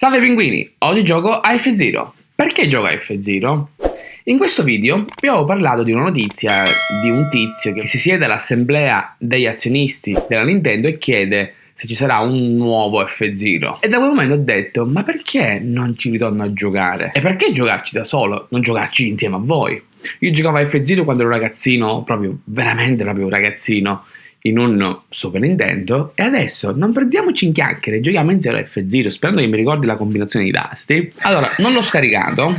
Salve pinguini, oggi gioco a F-Zero. Perché gioco a F-Zero? In questo video vi avevo parlato di una notizia di un tizio che si siede all'assemblea degli azionisti della Nintendo e chiede se ci sarà un nuovo F-Zero. E da quel momento ho detto, ma perché non ci ritorno a giocare? E perché giocarci da solo, non giocarci insieme a voi? Io giocavo a F-Zero quando ero ragazzino, proprio, veramente proprio ragazzino, in un Super Nintendo e adesso non perdiamoci in chiacchiere, giochiamo a F-Zero sperando che mi ricordi la combinazione di tasti. Allora, non l'ho scaricato,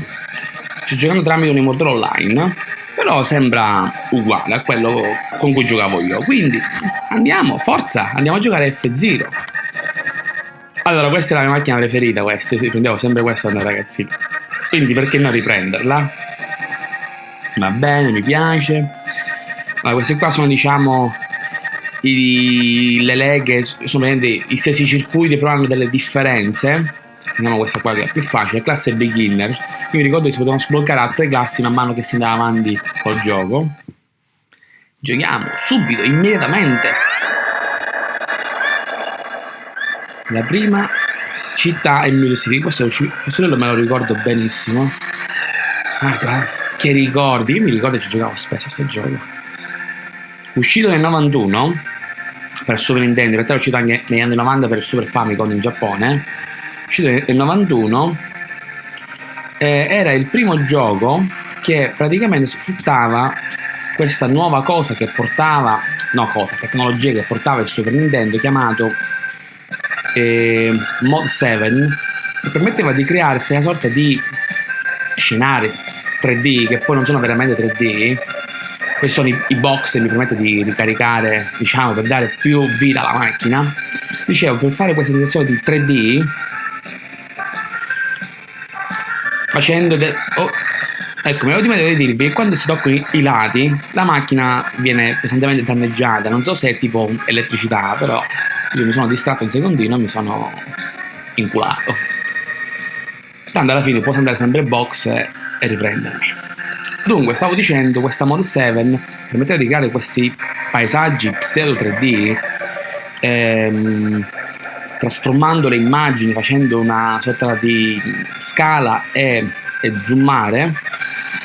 sto giocando tramite un emulatore online, però sembra uguale a quello con cui giocavo io, quindi andiamo, forza, andiamo a giocare a F-Zero. Allora, questa è la mia macchina preferita, questa, sì, prendevo sempre questa da ragazzino, quindi perché non riprenderla? Va bene, mi piace. Allora, queste qua sono diciamo i, le leghe sono i stessi circuiti però hanno delle differenze. Andiamo questa qua che è più facile classe beginner. Io mi ricordo che si potevano sbloccare altre classi man mano che si andava avanti col gioco. Giochiamo subito immediatamente. La prima città è Music questo, questo me lo ricordo benissimo. Ah, che ricordi? Io mi ricordo che ci giocavo spesso a questo gioco uscito nel 91 per Super Nintendo, in realtà è uscito anche negli anni 90 per Super Famicom in Giappone, uscito nel 91, eh, era il primo gioco che praticamente sfruttava questa nuova cosa che portava, no cosa, tecnologia che portava il Super Nintendo chiamato eh, Mod 7 che permetteva di creare questa sorta di scenari 3D che poi non sono veramente 3D questi sono i, i box che mi permettono di ricaricare, diciamo, per dare più vita alla macchina. Dicevo, per fare questa sensazione di 3D, facendo... Oh, ecco, mi avevo dimenticato di dirvi che quando si toccano i, i lati, la macchina viene pesantemente danneggiata. Non so se è tipo elettricità, però io mi sono distratto un secondino e mi sono inculato. Tanto alla fine posso andare sempre in box e riprendermi. Dunque, stavo dicendo, questa Mod 7 permetteva di creare questi paesaggi pseudo 3D ehm, trasformando le immagini, facendo una sorta di scala e, e zoomare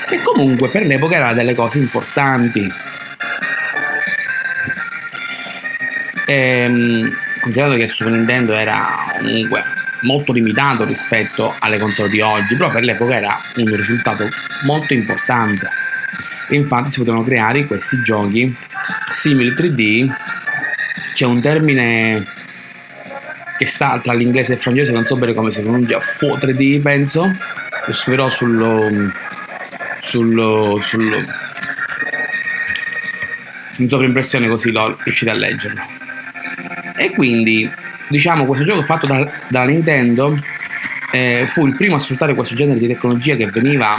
che comunque per l'epoca era delle cose importanti. Ehm, considerato che il Super Nintendo era comunque molto limitato rispetto alle console di oggi, però per l'epoca era un risultato molto importante. infatti si potevano creare questi giochi simili 3D, c'è un termine che sta tra l'inglese e il francese, non so bene come si pronuncia, Faux 3D penso, lo scriverò sul, sul, sul in sovraimpressione così lo riuscite a leggerlo. E quindi diciamo questo gioco fatto da, dalla Nintendo eh, fu il primo a sfruttare questo genere di tecnologia che veniva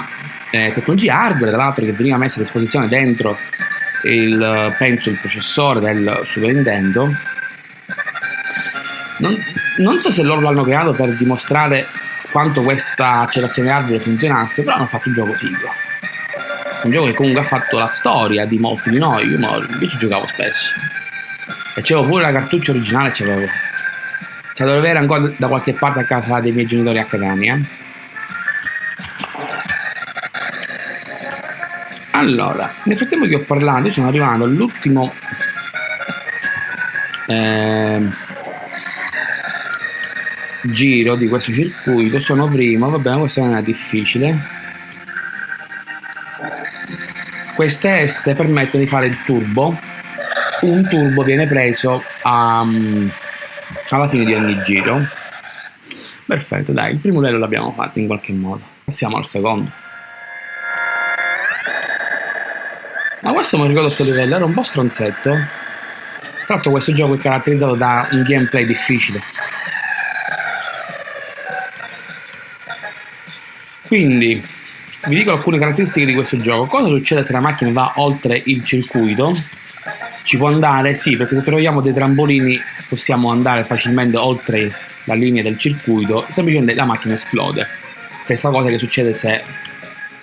eh, tecnologia hardware tra l'altro che veniva messa a disposizione dentro il penso il processore del Super Nintendo. Non, non so se loro l'hanno creato per dimostrare quanto questa accelerazione hardware funzionasse però hanno fatto un gioco figo. Un gioco che comunque ha fatto la storia di molti di noi. Io invece giocavo spesso. E c'avevo pure la cartuccia originale c'avevo cioè dovrei avere ancora da qualche parte a casa dei miei genitori accademia. Allora, nel frattempo che ho parlato, sono arrivato all'ultimo eh, giro di questo circuito, sono primo, va bene, questa non è difficile. Queste S permettono di fare il turbo, un turbo viene preso a... Um, alla fine di ogni giro. Perfetto, dai, il primo livello l'abbiamo fatto in qualche modo. Passiamo al secondo. Ma questo mi ricordo questo livello, era un po' stronzetto. Tra l'altro questo gioco è caratterizzato da un gameplay difficile. Quindi, vi dico alcune caratteristiche di questo gioco. Cosa succede se la macchina va oltre il circuito? Ci può andare? Sì, perché se troviamo dei trampolini possiamo andare facilmente oltre la linea del circuito, semplicemente la macchina esplode. Stessa cosa che succede se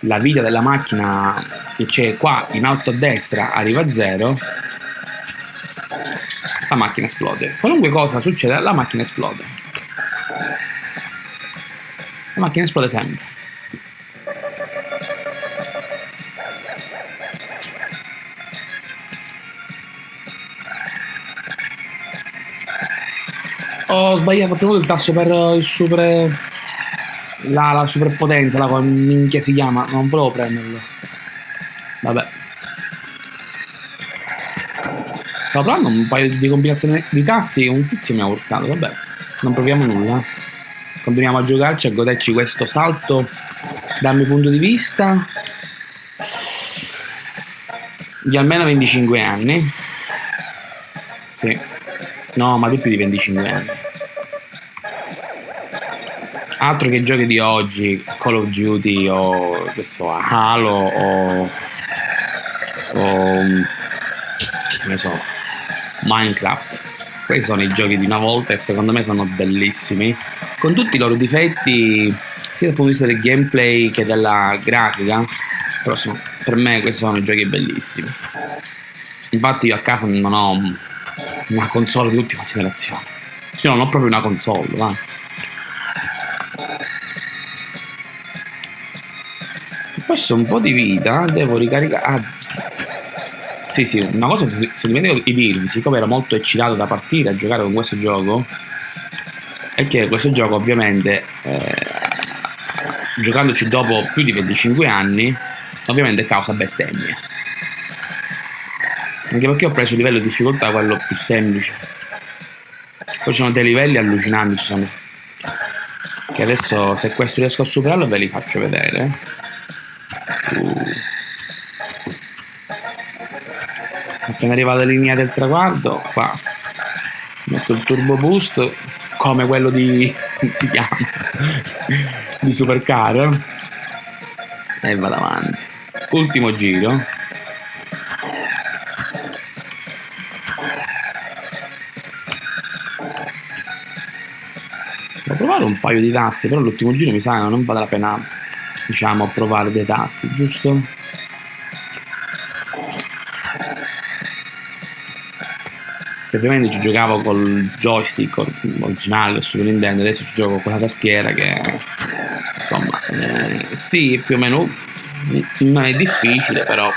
la vita della macchina che c'è qua in alto a destra arriva a zero, la macchina esplode. Qualunque cosa succede, la macchina esplode. La macchina esplode sempre. Ho sbagliato, premuto il tasto per il super... La, la superpotenza, la minchia si chiama, non volevo prenderlo. Vabbè. Stavo provando un paio di combinazioni di tasti un tizio mi ha urtato, vabbè. Non proviamo nulla. Continuiamo a giocarci, a goderci questo salto dal mio punto di vista di almeno 25 anni. Sì. No, ma di più di 25 anni. Altro che giochi di oggi, Call of Duty o questo Halo o, o ne so, Minecraft. Questi sono i giochi di una volta e secondo me sono bellissimi, con tutti i loro difetti, sia dal punto di vista del gameplay che della grafica, però sono, per me questi sono i giochi bellissimi. Infatti io a casa non ho una console di ultima generazione. Io non ho proprio una console, va. Perso un po' di vita, devo ricaricare... Ah. Sì, sì, una cosa che se dimentico di dirvi, siccome ero molto eccitato da partire a giocare con questo gioco, è che questo gioco ovviamente, eh, giocandoci dopo più di 25 anni, ovviamente causa bestemmie. Anche perché ho preso il livello di difficoltà quello più semplice. Poi ci sono dei livelli allucinanti, ci sono. Che adesso se questo riesco a superarlo ve li faccio vedere. Uh. Appena arriva alla linea del traguardo, qua metto il turbo boost come quello di si chiama di supercar e vado avanti ultimo giro un paio di tasti, però l'ultimo giro mi sa che non vale la pena, diciamo, provare dei tasti, giusto? Che ovviamente ci giocavo col joystick originale Super Nintendo, adesso ci gioco con la tastiera che, insomma, eh, sì, più o meno non è difficile, però...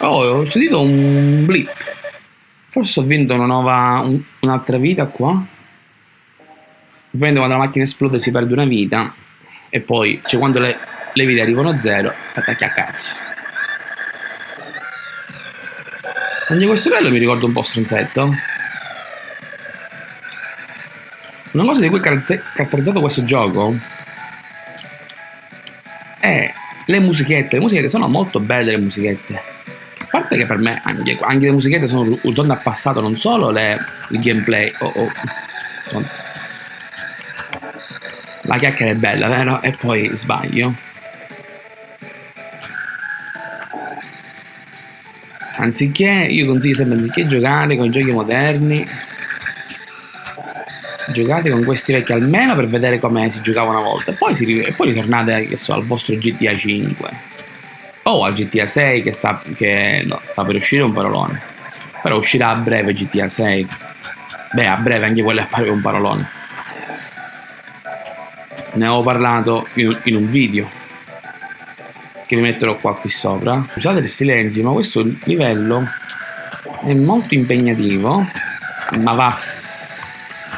Oh, ho sentito un blip. Forse ho vinto una nuova, un'altra vita qua. Ovviamente quando la macchina esplode si perde una vita e poi, cioè quando le, le vite arrivano a zero, attacchi a cazzo. Anche questo livello mi ricorda un po' stronzetto. Una cosa di cui è caratterizzato questo gioco è le musichette. Le musichette sono molto belle le musichette. A parte che per me anche, anche le musichette sono un ritorno al passato, non solo le, il gameplay. Oh, oh, la chiacchiera è bella, vero? E poi sbaglio. Anziché, io consiglio sempre, anziché giocare con i giochi moderni, giocate con questi vecchi almeno per vedere come si giocava una volta. Poi, si, e poi ritornate, che so, al vostro GTA 5. O al GTA 6 che sta, che, no, sta per uscire un parolone. Però uscirà a breve GTA 6. Beh, a breve anche quello appare un parolone ne avevo parlato in, un video che vi metterò qua qui sopra. Scusate il silenzio ma questo livello è molto impegnativo ma va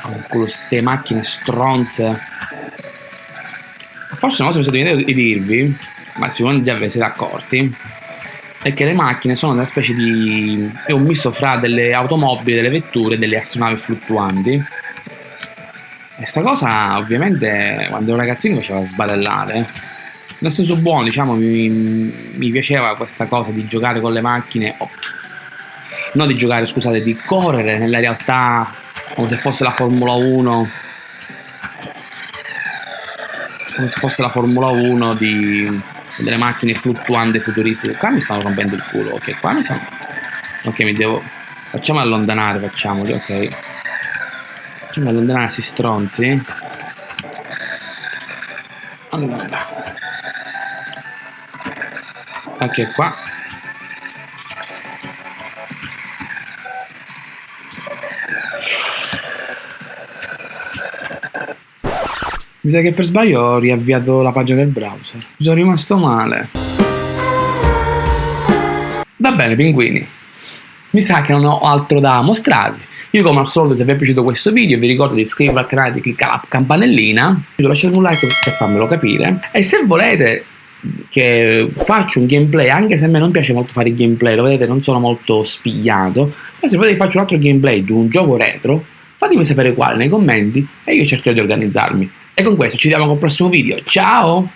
con queste macchine stronze. Forse una cosa mi sono dimenticato di dirvi ma sicuramente già ne siete accorti è che le macchine sono una specie di è un misto fra delle automobili, delle vetture e delle astronavi fluttuanti questa cosa ovviamente quando ero ragazzino mi faceva sbadellare. Nel senso buono, diciamo, mi, mi piaceva questa cosa di giocare con le macchine, oh, non di giocare, scusate, di correre nella realtà come se fosse la Formula 1 come se fosse la Formula 1 di delle macchine fluttuanti futuristiche. Qua mi stanno rompendo il culo ok? Qua mi stanno ok mi devo facciamo allontanare facciamoli ok Facciamo allontanare questi stronzi. Allora. Anche qua. Mi sa che per sbaglio ho riavviato la pagina del browser. Mi sono rimasto male. Va bene, pinguini. Mi sa che non ho altro da mostrarvi. Io come al solito se vi è piaciuto questo video vi ricordo di iscrivervi al canale e di cliccare la campanellina, lasciate un like per farmelo capire. E se volete che faccio un gameplay anche se a me non piace molto fare i gameplay lo vedete non sono molto spigliato ma se volete che faccio un altro gameplay di un gioco retro fatemi sapere quale nei commenti e io cercherò di organizzarmi. E con questo ci vediamo col prossimo video. Ciao